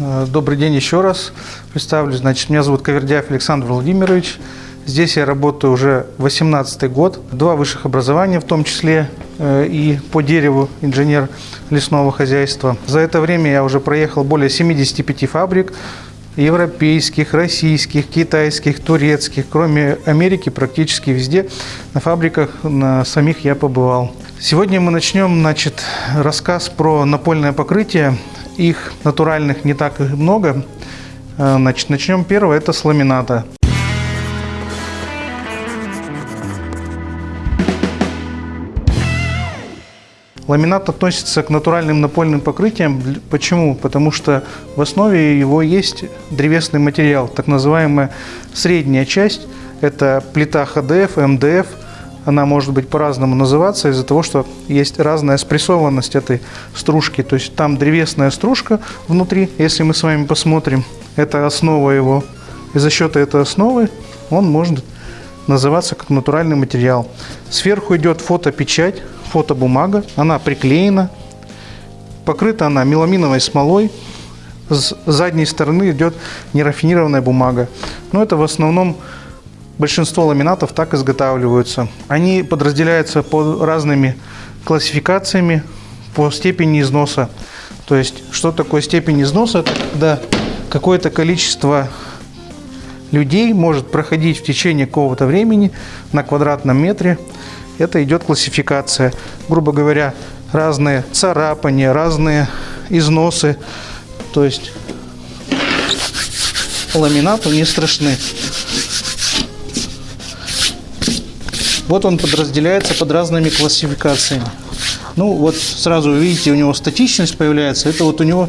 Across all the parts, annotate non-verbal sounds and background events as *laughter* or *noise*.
Э, добрый день еще раз. Представлюсь. Значит, меня зовут Кавердяев Александр Владимирович. Здесь я работаю уже 18 год. Два высших образования, в том числе э, и по дереву инженер лесного хозяйства. За это время я уже проехал более 75 фабрик, европейских, российских, китайских, турецких. Кроме Америки, практически везде на фабриках на самих я побывал. Сегодня мы начнем значит, рассказ про напольное покрытие. Их натуральных не так и много. Э, значит, начнем первое, это с ламината. Ламинат относится к натуральным напольным покрытиям. Почему? Потому что в основе его есть древесный материал, так называемая средняя часть. Это плита ХДФ, МДФ. Она может быть по-разному называться из-за того, что есть разная спрессованность этой стружки. То есть там древесная стружка внутри, если мы с вами посмотрим, это основа его. И за счет этой основы он может называться как натуральный материал. Сверху идет фотопечать, фотобумага, она приклеена, покрыта она меламиновой смолой, с задней стороны идет нерафинированная бумага. Но это в основном большинство ламинатов так изготавливаются. Они подразделяются по разными классификациями по степени износа. То есть, что такое степень износа? Это какое-то количество людей может проходить в течение какого-то времени на квадратном метре это идет классификация. Грубо говоря, разные царапания, разные износы. То есть ламинату не страшны. Вот он подразделяется под разными классификациями. Ну, вот сразу видите, у него статичность появляется. Это вот у него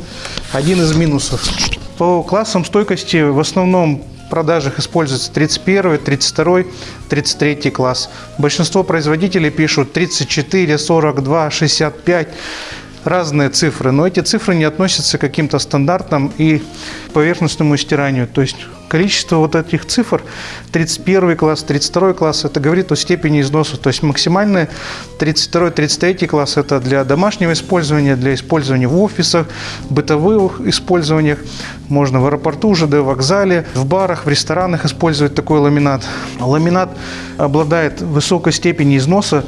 один из минусов. По классам стойкости в основном продажах используется 31, 32, 33 класс. Большинство производителей пишут 34, 42, 65 разные цифры, но эти цифры не относятся к каким-то стандартам и поверхностному стиранию. То есть количество вот этих цифр, 31 класс, 32 класс, это говорит о степени износа. То есть максимальные 32-33 класс это для домашнего использования, для использования в офисах, бытовых использованиях. Можно в аэропорту, ЖД вокзале, в барах, в ресторанах использовать такой ламинат. Ламинат обладает высокой степенью износа,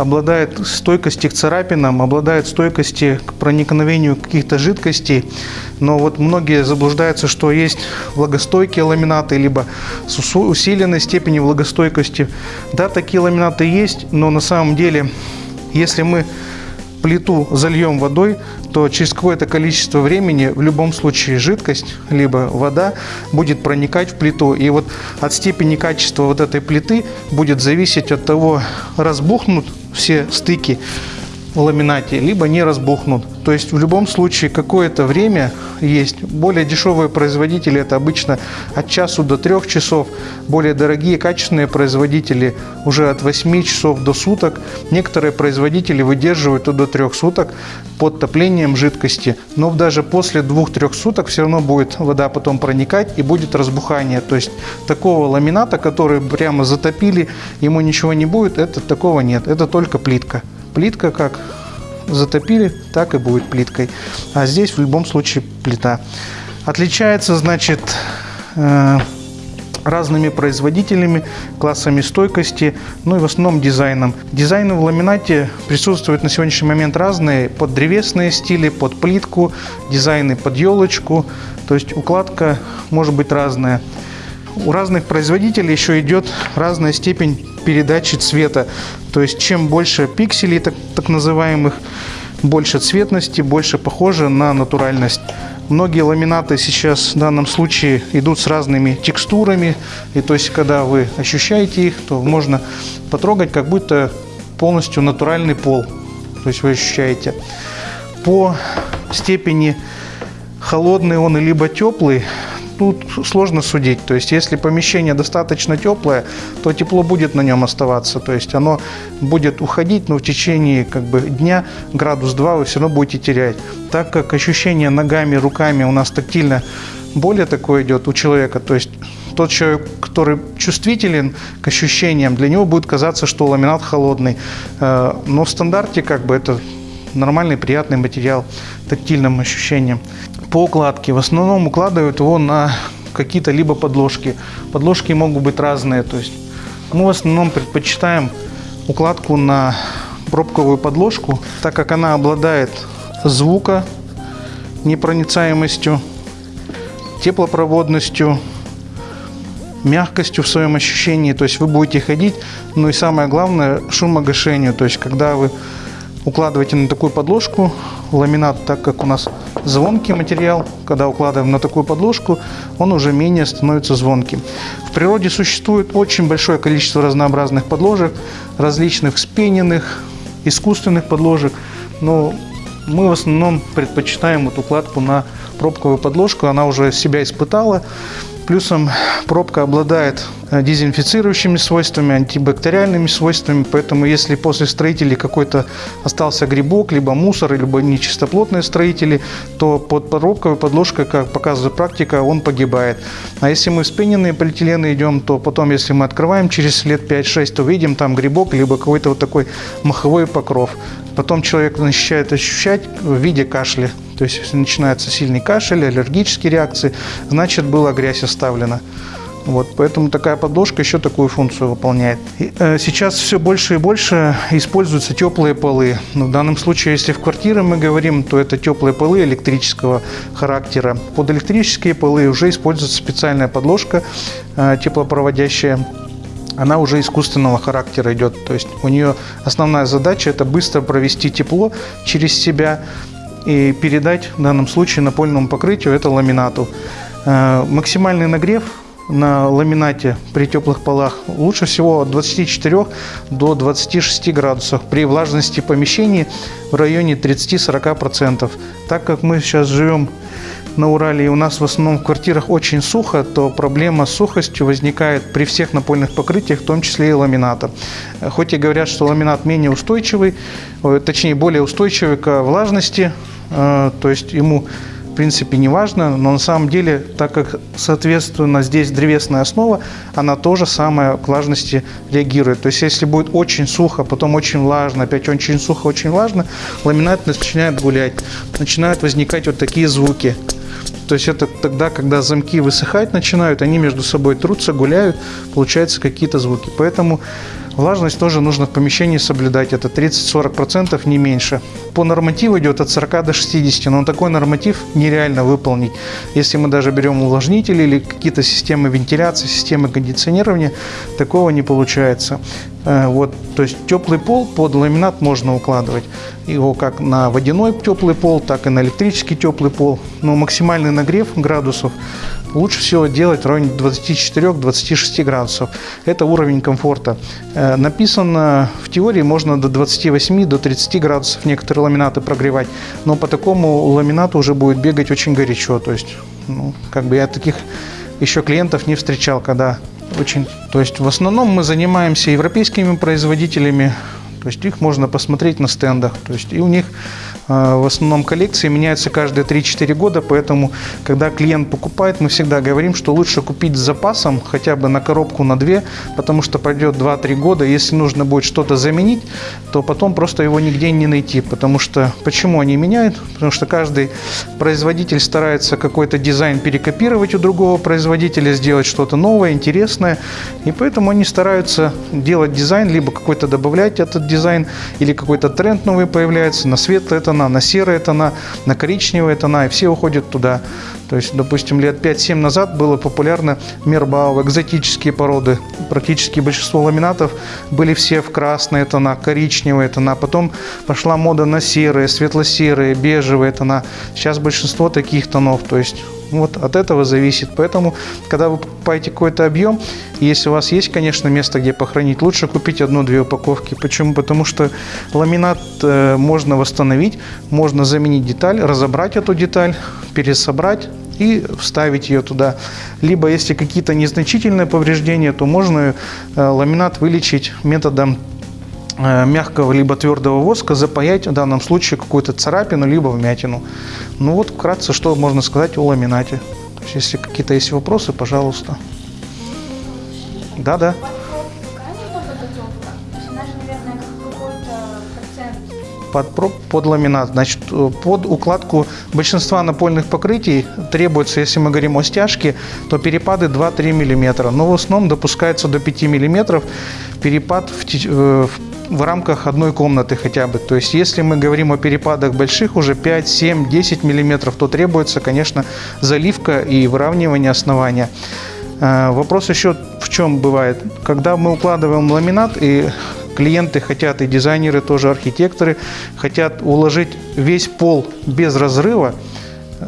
обладает стойкостью к царапинам, обладает стойкостью к проникновению каких-то жидкостей. Но вот многие заблуждаются, что есть влагостойкие ламинаты, либо с усиленной степенью влагостойкости. Да, такие ламинаты есть, но на самом деле, если мы плиту зальем водой, то через какое-то количество времени в любом случае жидкость, либо вода будет проникать в плиту. И вот от степени качества вот этой плиты будет зависеть от того, разбухнут все стыки ламинате, либо не разбухнут. То есть в любом случае какое-то время есть. Более дешевые производители это обычно от часу до трех часов. Более дорогие качественные производители уже от 8 часов до суток. Некоторые производители выдерживают до трех суток под топлением жидкости. Но даже после двух-трех суток все равно будет вода потом проникать и будет разбухание. То есть такого ламината, который прямо затопили, ему ничего не будет, это такого нет. Это только плитка. Плитка как затопили, так и будет плиткой. А здесь в любом случае плита. Отличается, значит, э, разными производителями, классами стойкости, ну и в основном дизайном. Дизайны в ламинате присутствуют на сегодняшний момент разные, под древесные стили, под плитку, дизайны под елочку, то есть укладка может быть разная. У разных производителей еще идет разная степень передачи цвета. То есть чем больше пикселей, так, так называемых, больше цветности, больше похоже на натуральность. Многие ламинаты сейчас в данном случае идут с разными текстурами. И то есть, когда вы ощущаете их, то можно потрогать, как будто полностью натуральный пол. То есть вы ощущаете. По степени холодный он либо теплый, тут сложно судить. То есть, если помещение достаточно теплое, то тепло будет на нем оставаться. То есть, оно будет уходить, но в течение как бы, дня градус 2 вы все равно будете терять. Так как ощущение ногами, руками у нас тактильно более такое идет у человека, то есть тот человек, который чувствителен к ощущениям, для него будет казаться, что ламинат холодный. Э, но в стандарте как бы это нормальный, приятный материал, тактильным ощущением. По укладке. В основном укладывают его на какие-то либо подложки. Подложки могут быть разные. То есть мы в основном предпочитаем укладку на пробковую подложку, так как она обладает звука непроницаемостью, теплопроводностью, мягкостью в своем ощущении. То есть вы будете ходить, ну и самое главное, шумогашению. То есть когда вы укладываете на такую подложку ламинат, так как у нас звонкий материал, когда укладываем на такую подложку, он уже менее становится звонким. В природе существует очень большое количество разнообразных подложек, различных спененных, искусственных подложек, но мы в основном предпочитаем вот укладку на пробковую подложку, она уже себя испытала, Плюсом пробка обладает дезинфицирующими свойствами, антибактериальными свойствами, поэтому если после строителей какой-то остался грибок, либо мусор, либо нечистоплотные строители, то под пробковой подложкой, как показывает практика, он погибает. А если мы вспененные полиэтилены идем, то потом, если мы открываем через лет 5-6, то видим там грибок, либо какой-то вот такой маховой покров. Потом человек начинает ощущать в виде кашля. То есть, если начинается сильный кашель, аллергические реакции, значит, была грязь оставлена. Вот, поэтому такая подложка еще такую функцию выполняет. И, э, сейчас все больше и больше используются теплые полы. Но в данном случае, если в квартире мы говорим, то это теплые полы электрического характера. Под электрические полы уже используется специальная подложка э, теплопроводящая она уже искусственного характера идет. То есть у нее основная задача это быстро провести тепло через себя и передать в данном случае напольному покрытию это ламинату. Э, максимальный нагрев на ламинате при теплых полах лучше всего от 24 до 26 градусов при влажности помещений в районе 30-40%. Так как мы сейчас живем на Урале и у нас в основном в квартирах очень сухо, то проблема с сухостью возникает при всех напольных покрытиях, в том числе и ламината. Хоть и говорят, что ламинат менее устойчивый, э, точнее более устойчивый к влажности, э, то есть ему принципе не важно, но на самом деле, так как соответственно здесь древесная основа, она тоже самое к влажности реагирует. То есть если будет очень сухо, потом очень влажно, опять очень сухо, очень влажно, ламинат начинает гулять, начинают возникать вот такие звуки. То есть это тогда, когда замки высыхать начинают, они между собой трутся, гуляют, получаются какие-то звуки. Поэтому влажность тоже нужно в помещении соблюдать. Это 30-40%, не меньше. По нормативу идет от 40 до 60, но такой норматив нереально выполнить. Если мы даже берем увлажнители или какие-то системы вентиляции, системы кондиционирования, такого не получается. Э, вот, то есть теплый пол под ламинат можно укладывать. Его как на водяной теплый пол, так и на электрический теплый пол. Но максимальный нагрев градусов лучше всего делать в районе 24-26 градусов. Это уровень комфорта. Э, написано в теории можно до 28 до 30 градусов некоторые ламинаты прогревать, но по такому ламинату уже будет бегать очень горячо. То есть, ну, как бы я таких еще клиентов не встречал, когда очень... То есть в основном мы занимаемся европейскими производителями, то есть их можно посмотреть на стендах. То есть и у них в основном коллекции меняются каждые 3-4 года, поэтому, когда клиент покупает, мы всегда говорим, что лучше купить с запасом, хотя бы на коробку, на 2, потому что пройдет 2-3 года, если нужно будет что-то заменить, то потом просто его нигде не найти, потому что, почему они меняют? Потому что каждый производитель старается какой-то дизайн перекопировать у другого производителя, сделать что-то новое, интересное, и поэтому они стараются делать дизайн, либо какой-то добавлять этот дизайн, или какой-то тренд новый появляется, на свет это тона, на серые тона, на коричневые тона, и все уходят туда. То есть, допустим, лет 5-7 назад было популярно мербау, экзотические породы. Практически большинство ламинатов были все в красные тона, коричневые тона. Потом пошла мода на серые, светло-серые, бежевые тона. Сейчас большинство таких тонов. То есть вот от этого зависит. Поэтому, когда вы покупаете какой-то объем, если у вас есть, конечно, место, где похоронить, лучше купить одну-две упаковки. Почему? Потому что ламинат э, можно восстановить, можно заменить деталь, разобрать эту деталь, пересобрать и вставить ее туда. Либо, если какие-то незначительные повреждения, то можно э, ламинат вылечить методом мягкого либо твердого воска запаять в данном случае какую-то царапину либо вмятину. Ну вот вкратце, что можно сказать о ламинате. То есть, если какие-то есть вопросы, пожалуйста. Да-да. под, под ламинат. Значит, э, под укладку большинства напольных покрытий требуется, если мы говорим о стяжке, то перепады 2-3 мм. Но в основном допускается до 5 мм перепад в, э, в в рамках одной комнаты хотя бы. То есть, если мы говорим о перепадах больших, уже 5, 7, 10 миллиметров, то требуется, конечно, заливка и выравнивание основания. Э, Вопрос еще в чем бывает. Когда мы укладываем ламинат и клиенты хотят, и дизайнеры, тоже архитекторы, хотят уложить весь пол без разрыва,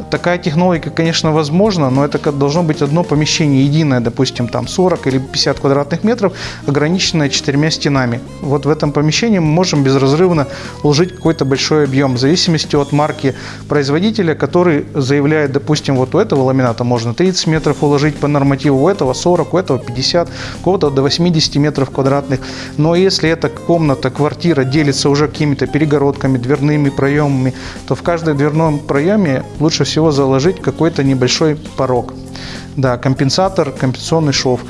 Такая технология, конечно, возможна, но это должно быть одно помещение единое, допустим, там 40 или 50 квадратных метров, ограниченное четырьмя стенами. Вот в этом помещении мы можем безразрывно уложить какой-то большой объем, в зависимости от марки производителя, который заявляет, допустим, вот у этого ламината можно 30 метров уложить по нормативу, у этого 40, у этого 50, у кого-то до 80 метров квадратных. Но если эта комната, квартира делится уже какими-то перегородками, дверными проемами, то в каждом дверном проеме лучше всего заложить какой-то небольшой порог. Да, компенсатор, компенсационный шов.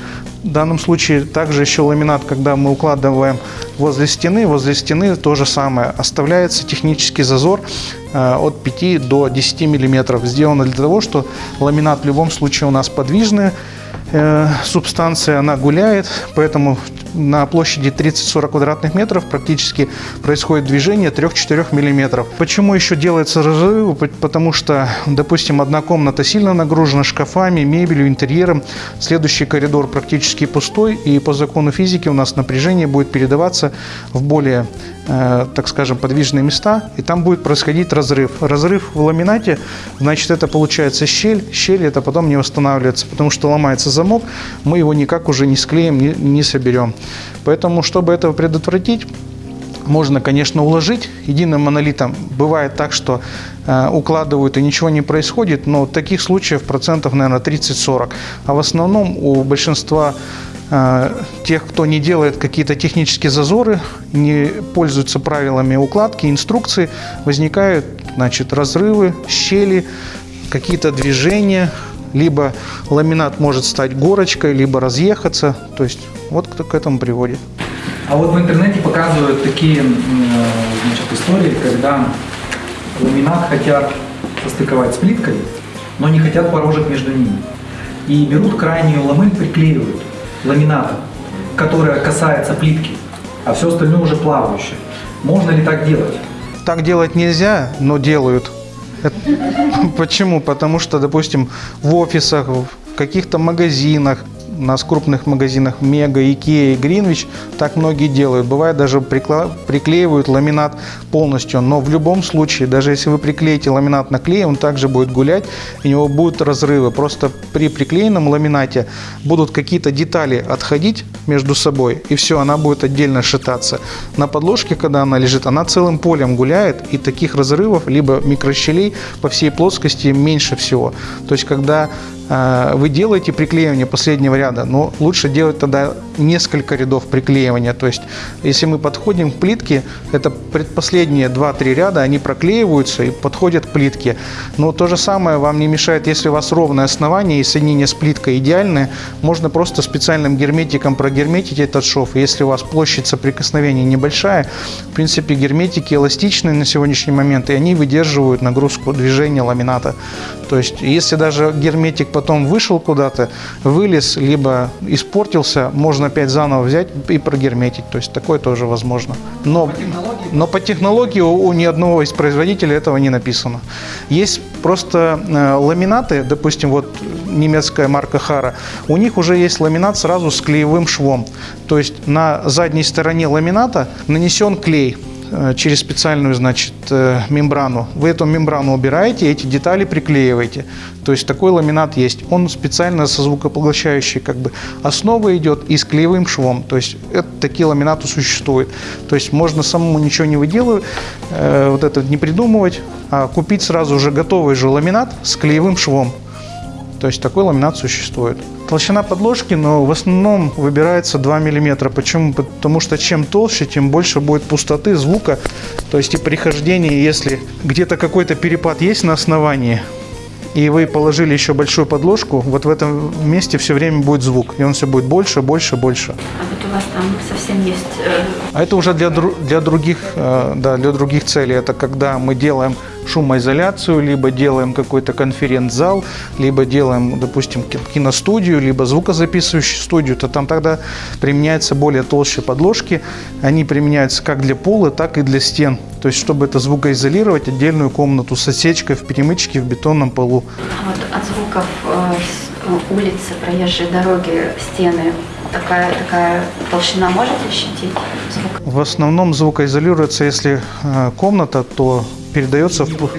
В данном случае также еще ламинат, когда мы укладываем возле стены, возле стены то же самое. Оставляется технический зазор э, от 5 до 10 миллиметров. Сделано для того, что ламинат в любом случае у нас подвижный, э, субстанция, она гуляет, поэтому на площади 30-40 квадратных метров практически происходит движение 3-4 миллиметров. Почему еще делается разрывы? П- Потому что, допустим, одна комната сильно нагружена шкафами, мебелью, интерьером, следующий коридор практически пустой, и по закону физики у нас напряжение будет передаваться в более, так скажем, подвижные места, и там будет происходить разрыв. Разрыв в ламинате, значит, это получается щель, щель это потом не восстанавливается, потому что ломается замок, мы его никак уже не склеим, не, не соберем. Поэтому, чтобы этого предотвратить, можно, конечно, уложить единым монолитом. Бывает так, что э, укладывают и ничего не происходит, но таких случаев процентов, наверное, 30-40. А в основном у большинства э, тех, кто не делает какие-то технические зазоры, не пользуются правилами укладки, инструкции, возникают значит, разрывы, щели, какие-то движения, либо ламинат может стать горочкой, либо разъехаться. То есть вот кто к этому приводит. А вот в интернете показывают такие э, значит, истории, когда ламинат хотят состыковать с плиткой, но не хотят порожек между ними. И берут крайнюю ламель, приклеивают ламината, которая касается плитки, а все остальное уже плавающее. Можно ли так делать? Так делать нельзя, но делают. *laughs* Почему? Потому что, допустим, в офисах, в каких-то магазинах, у нас крупных магазинах Мега, Икея, Гринвич, так многие делают. Бывает даже приклеивают ламинат полностью, но в любом случае, даже если вы приклеите ламинат на клей, он также будет гулять, и у него будут разрывы. Просто при приклеенном ламинате будут какие-то детали отходить между собой, и все, она будет отдельно шататься. На подложке, когда она лежит, она целым полем гуляет, и таких разрывов, либо микрощелей по всей плоскости меньше всего. То есть, когда вы делаете приклеивание последнего ряда, но лучше делать тогда несколько рядов приклеивания. То есть, если мы подходим к плитке, это предпоследние 2-3 ряда, они проклеиваются и подходят к плитке. Но то же самое вам не мешает, если у вас ровное основание и соединение с плиткой идеальное, можно просто специальным герметиком прогерметить этот шов. Если у вас площадь соприкосновения небольшая, в принципе, герметики эластичные на сегодняшний момент, и они выдерживают нагрузку движения ламината. То есть, если даже герметик потом вышел куда-то, вылез, либо испортился, можно опять заново взять и прогерметить. То есть, такое тоже возможно. Но, но по технологии у, у ни одного из производителей этого не написано. Есть просто э, ламинаты, допустим, вот немецкая марка Хара, у них уже есть ламинат сразу с клеевым швом. То есть на задней стороне ламината нанесен клей через специальную, значит, э, мембрану. Вы эту мембрану убираете, эти детали приклеиваете. То есть такой ламинат есть. Он специально со звукопоглощающей как бы основой идет и с клеевым швом. То есть это, такие ламинаты существуют. То есть можно самому ничего не выделывать, э, вот это не придумывать, а купить сразу уже готовый же ламинат с клеевым швом. То есть такой ламинат существует. Толщина подложки, но в основном выбирается 2 мм. Почему? Потому что чем толще, тем больше будет пустоты, звука. То есть и при хождении, если где-то какой-то перепад есть на основании, и вы положили еще большую подложку, вот в этом месте все время будет звук. И он все будет больше, больше, больше. А вот вас там совсем есть э, А это уже для, для, других, э, да, для других целей. Это когда мы делаем шумоизоляцию, либо делаем какой-то конференц-зал, либо делаем, допустим, ки- киностудию, либо звукозаписывающую студию, то там тогда применяются более толще подложки. Они применяются как для пола, так и для стен. То есть, чтобы это звукоизолировать, отдельную комнату с отсечкой в перемычке в бетонном полу. а вот от звуков э, улицы, проезжей дороги, стены. Такая, такая толщина можете ощутить? Звук? В основном звукоизолируется, если э, комната, то передается в...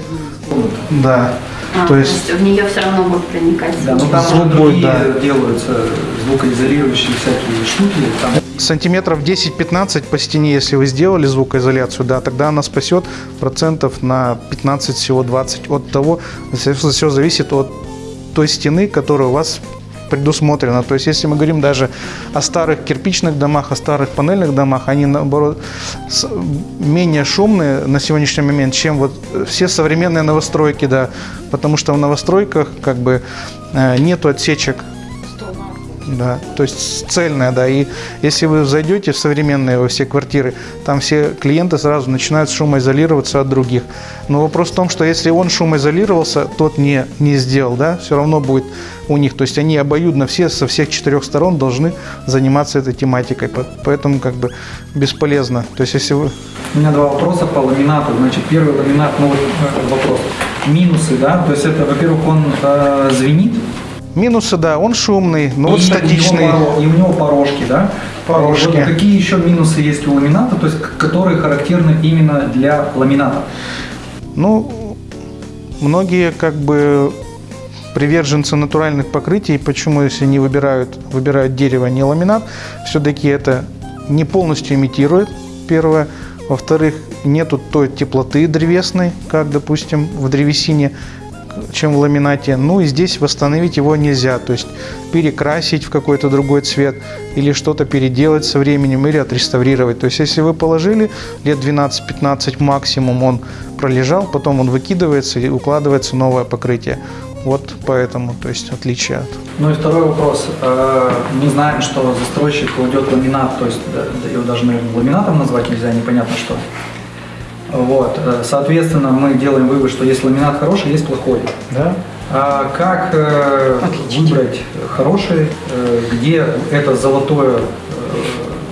Да. А, То есть в нее все равно будет проникать Да, ну там Звук будет, да. делаются звукоизолирующие всякие штуки. Там Сантиметров 10-15 по стене, если вы сделали звукоизоляцию, да, тогда она спасет процентов на 15, всего 20 от того, все зависит от той стены, которая у вас предусмотрена. То есть, если мы говорим даже о старых кирпичных домах, о старых панельных домах, они, наоборот, менее шумные на сегодняшний момент, чем вот все современные новостройки, да, потому что в новостройках как бы э, нету отсечек да, то есть цельная, да. И если вы зайдете в современные во все квартиры, там все клиенты сразу начинают шумоизолироваться от других. Но вопрос в том, что если он шумоизолировался, тот не, не сделал, да, все равно будет у них. То есть они обоюдно все со всех четырех сторон должны заниматься этой тематикой. По- Поэтому как бы бесполезно. То есть если вы... У меня два вопроса по ламинату. Значит, первый ламинат, ну вот э, вопрос. Минусы, да, то есть это, во-первых, он э, звенит, Минусы, да, он шумный, но вот и, статичный. И у, него, порожки, да? Порожки. Вот какие еще минусы есть у ламината, то есть которые характерны именно для ламината? Ну, многие как бы приверженцы натуральных покрытий, почему если не выбирают, выбирают дерево, а не ламинат, все-таки это не полностью имитирует, первое. Во-вторых, нету той теплоты древесной, как, допустим, в древесине, чем в ламинате. Ну и здесь восстановить его нельзя, то есть перекрасить в какой-то другой цвет или что-то переделать со временем или отреставрировать. То есть если вы положили лет 12-15 максимум, он пролежал, потом он выкидывается и укладывается новое покрытие. Вот поэтому, то есть отличие от Ну и второй вопрос. Э, Мы знаем, что застройщик кладет ламинат, то есть его даже, наверное, ламинатом назвать нельзя, непонятно что. Вот, э, соответственно, мы делаем вывод, что есть ламинат хороший, есть плохой. Да? А как э, выбрать хороший, э, где это золотое, э,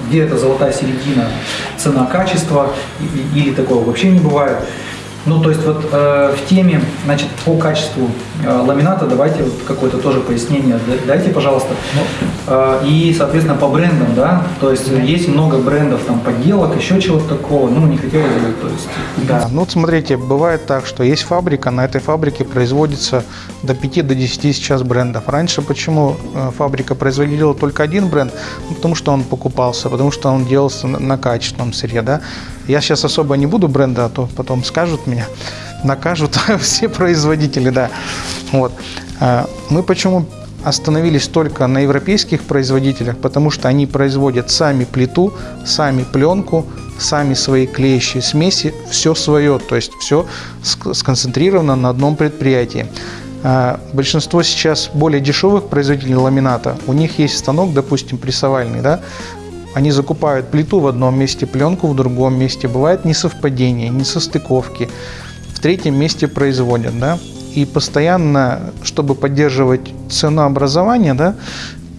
где это золотая середина цена-качество, или такого вообще не бывает? Ну, то есть вот э, в теме, значит, по качеству э, ламината давайте вот какое-то тоже пояснение дайте, пожалуйста. Ну, э, и, соответственно, по брендам, да, то есть есть много брендов, там, подделок, еще чего-то такого, ну, не хотелось бы, то есть... Да, ну вот смотрите, бывает так, что есть фабрика, на этой фабрике производится до 5 до 10 сейчас брендов. Раньше почему э, фабрика производила только один бренд? Ну, потому что он покупался, потому что он делался на, на качественном сырье, да. Я сейчас особо не буду бренда, а то потом скажут меня, накажут *laughs* все производители, да. Вот. А, Мы почему остановились только на европейских производителях, потому что они производят сами плиту, сами пленку, сами свои клеящие смеси, все свое, то есть все ск- сконцентрировано на одном предприятии. А, Большинство сейчас более дешевых производителей ламината, у них есть станок, допустим, прессовальный, да, они закупают плиту в одном месте, пленку в другом месте. Бывает несовпадение, несостыковки. В третьем месте производят, да. И постоянно, чтобы поддерживать ценообразование, да,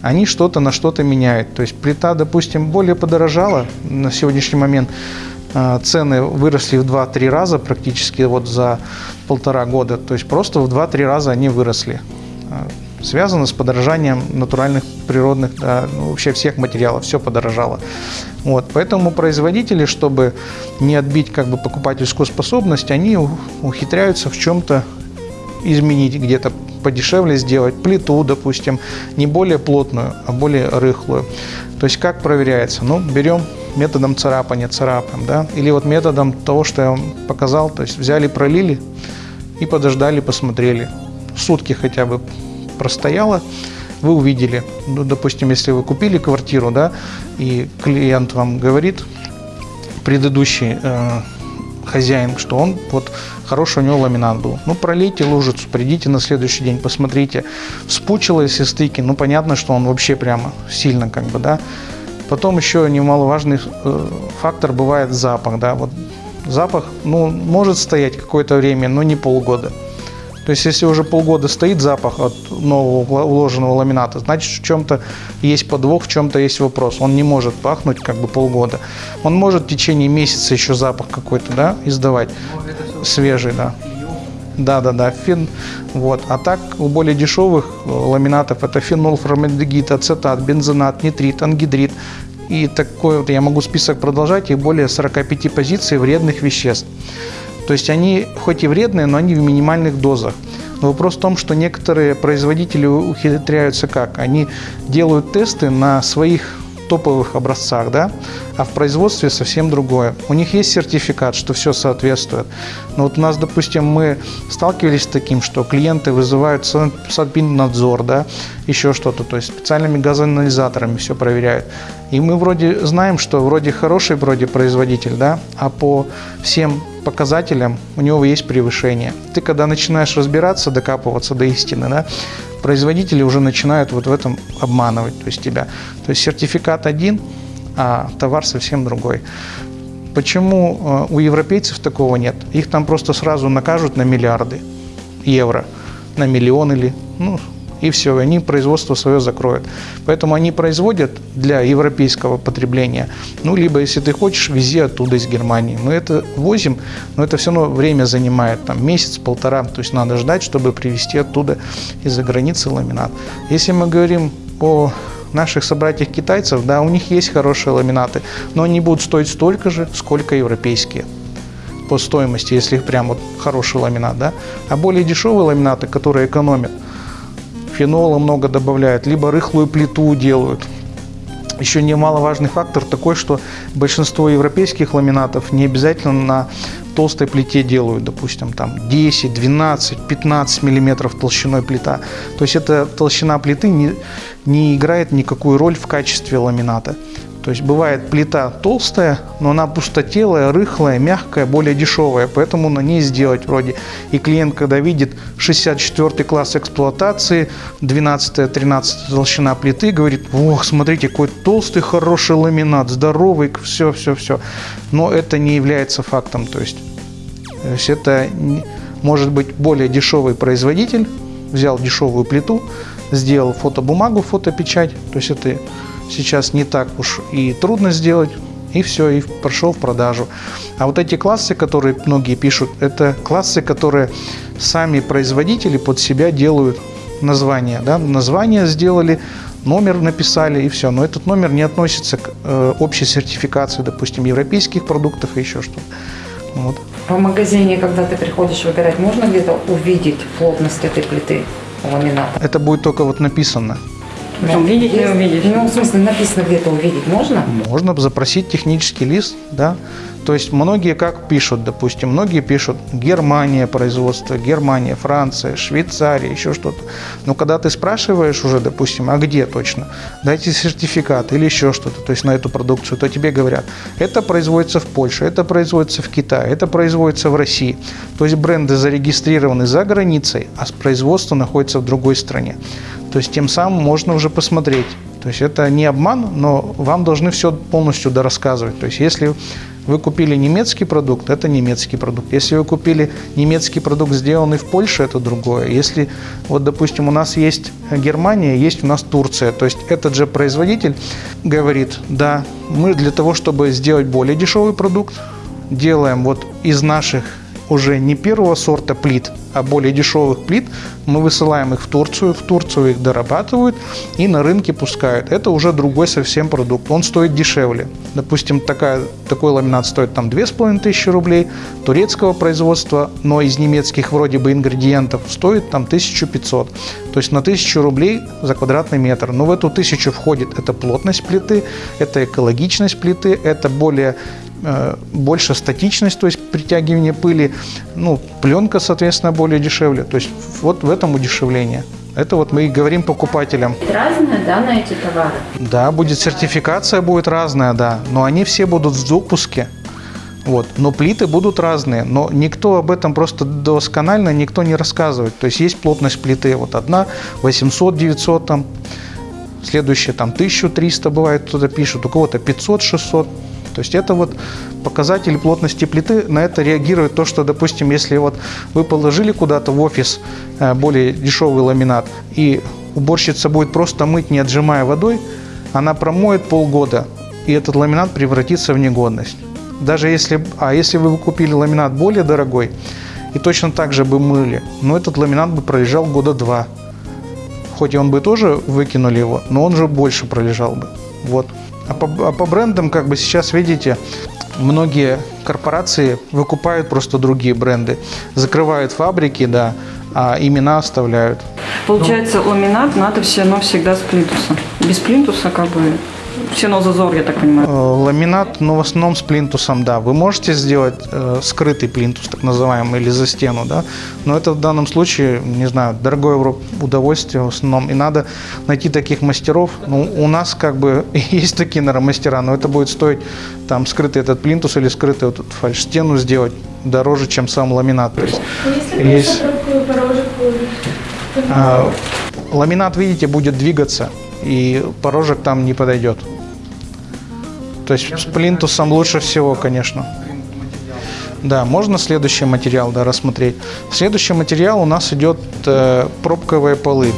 они что-то на что-то меняют. То есть плита, допустим, более подорожала на сегодняшний момент. а, Цены выросли в 2-3 раза практически вот за полтора года. То есть просто в 2-3 раза они выросли. Связано с подорожанием натуральных, природных, да, ну, вообще всех материалов, все подорожало. Вот, поэтому производители, чтобы не отбить как бы покупательскую способность, они ухитряются в чем-то изменить, где-то подешевле сделать плиту, допустим, не более плотную, а более рыхлую. То есть как проверяется? Ну, берем методом царапания, царапаем, да, или вот методом того, что я вам показал, то есть взяли, пролили и подождали, посмотрели. Сутки хотя бы простояло, вы увидели, ну, допустим, если вы купили квартиру, да, и клиент вам говорит, предыдущий э, хозяин, что он вот хороший у него ламинат был. Ну, пролейте лужицу, придите на следующий день, посмотрите. Вспучило, если стыки, ну, понятно, что он вообще прямо сильно как бы, да. Потом еще немаловажный э, фактор бывает запах. Да? Вот запах ну, может стоять какое-то время, но не полгода. То есть, если уже полгода стоит запах от нового уложенного ламината, значит, в чем-то есть подвох, в чем-то есть вопрос. Он не может пахнуть как бы полгода. Он может в течение месяца еще запах какой-то да, издавать, свежий, да. Да, да, да, фен. Вот. А так у более дешевых э, ламинатов это фенол, формальдегид, ацетат, бензонат, нитрит, ангидрид. И такой вот я могу список продолжать, их более 45 позиций вредных веществ. То есть они хоть и вредные, но они в минимальных дозах. Но вопрос в том, что некоторые производители ухитряются как? Они делают тесты на своих топовых образцах, да, а в производстве совсем другое. У них есть сертификат, что все соответствует. Но вот у нас, допустим, мы сталкивались с таким, что клиенты вызывают надзор, да, еще что-то, то есть специальными газоанализаторами все проверяют. И мы вроде знаем, что вроде хороший вроде производитель, да, а по всем показателям у него есть превышение. Ты когда начинаешь разбираться, докапываться до истины, да, производители уже начинают вот в этом обманывать то есть тебя. То есть сертификат один, а товар совсем другой. Почему э, у европейцев такого нет? Их там просто сразу накажут на миллиарды евро, на миллион или, ну, и все, они производство свое закроют. Поэтому они производят для европейского потребления. Ну, либо, если ты хочешь, вези оттуда из Германии. Мы это возим, но это все равно время занимает, там, месяц-полтора. То есть надо ждать, чтобы привезти оттуда из-за границы ламинат. Если мы говорим о наших собратьях китайцев, да, у них есть хорошие ламинаты, но они будут стоить столько же, сколько европейские по стоимости, если их прям вот хороший ламинат, да. А более дешевые ламинаты, которые экономят, фенола много добавляют, либо рыхлую плиту делают. Еще немаловажный фактор такой, что большинство европейских ламинатов не обязательно на толстой плите делают, допустим, там 10, 12, 15 миллиметров толщиной плита. То есть эта толщина плиты не, не играет никакую роль в качестве ламината. То есть бывает плита толстая, но она пустотелая, рыхлая, мягкая, более дешевая, поэтому на ней сделать вроде. И клиент, когда видит 64 класс эксплуатации, 12-13 толщина плиты, говорит, ох, смотрите, какой толстый, хороший ламинат, здоровый, все, все, все. Но это не является фактом, то есть, то есть это может быть более дешевый производитель, взял дешевую плиту, сделал фотобумагу, фотопечать, то есть это сейчас не так уж и трудно сделать, и все, и прошел в продажу. А вот эти классы, которые многие пишут, это классы, которые сами производители под себя делают название. Да? Название сделали, номер написали и все. Но этот номер не относится к э, общей сертификации, допустим, европейских продуктов и еще что-то. Вот. В магазине, когда ты приходишь выбирать, можно где-то увидеть плотность этой плиты ламината? Это будет только вот написано. Ну, увидеть не увидишь. Ну, в смысле, написано где-то увидеть можно? Можно запросить технический лист, да. То есть многие как пишут, допустим, многие пишут Германия производство, Германия, Франция, Швейцария, еще что-то. Но когда ты спрашиваешь уже, допустим, а где точно, дайте сертификат или еще что-то, то есть на эту продукцию, то тебе говорят, это производится в Польше, это производится в Китае, это производится в России. То есть бренды зарегистрированы за границей, а производство находится в другой стране. То есть тем самым можно уже посмотреть. То есть это не обман, но вам должны все полностью дорассказывать. То есть если вы купили немецкий продукт, это немецкий продукт. Если вы купили немецкий продукт, сделанный в Польше, это другое. Если, вот, допустим, у нас есть Германия, есть у нас Турция, то есть этот же производитель говорит, да, мы для того, чтобы сделать более дешевый продукт, делаем вот из наших уже не первого сорта плит, а более дешевых плит, мы высылаем их в Турцию, в Турцию их дорабатывают и на рынке пускают. Это уже другой совсем продукт, он стоит дешевле. Допустим, такая, такой ламинат стоит там 2500 рублей, турецкого производства, но из немецких вроде бы ингредиентов стоит там 1500. То есть на 1000 рублей за квадратный метр. Но в эту тысячу входит это плотность плиты, это экологичность плиты, это более Э, больше статичность, то есть притягивание пыли, ну, пленка, соответственно, более дешевле. То есть вот в этом удешевление. Это вот мы и говорим покупателям. Разная, да, на эти товары? Да, будет сертификация будет разная, да, но они все будут в допуске. Вот. Но плиты будут разные, но никто об этом просто досконально никто не рассказывает. То есть есть плотность плиты, вот одна 800-900 там, следующее там 1300 бывает, кто-то пишет, у кого-то 500-600. То есть это вот показатели плотности плиты, на это реагирует то, что, допустим, если вот вы положили куда-то в офис э, более дешевый ламинат, и уборщица будет просто мыть, не отжимая водой, она промоет полгода, и этот ламинат превратится в негодность. Даже если, а если вы купили ламинат более дорогой, и точно так же бы мыли, но этот ламинат бы пролежал года два. Хоть и он бы тоже выкинули его, но он же больше пролежал бы. Вот. А по, а по брендам, как бы сейчас видите, многие корпорации выкупают просто другие бренды, закрывают фабрики, да, а имена оставляют. Получается, ламинат надо все равно всегда с плинтуса. Без плинтуса как бы все равно зазор, я так понимаю. Э, Ламинат, но в основном с плинтусом, да. Вы можете сделать э, скрытый плинтус, так называемый, или за стену, да. Но это в данном случае, не знаю, дорогое удовольствие в основном. И надо найти таких мастеров. Ну, у нас как бы *laughs* есть такие, наверное, мастера, но это будет стоить там скрытый этот плинтус или скрытый вот эту фальш-стену сделать дороже, чем сам ламинат. То есть, Если Есть. то а, ламинат, видите, будет двигаться, и порожек там не подойдет. То есть с плинтусом лучше всего, конечно. Да, можно следующий материал да, рассмотреть. Следующий материал у нас идет э, пробковые полы.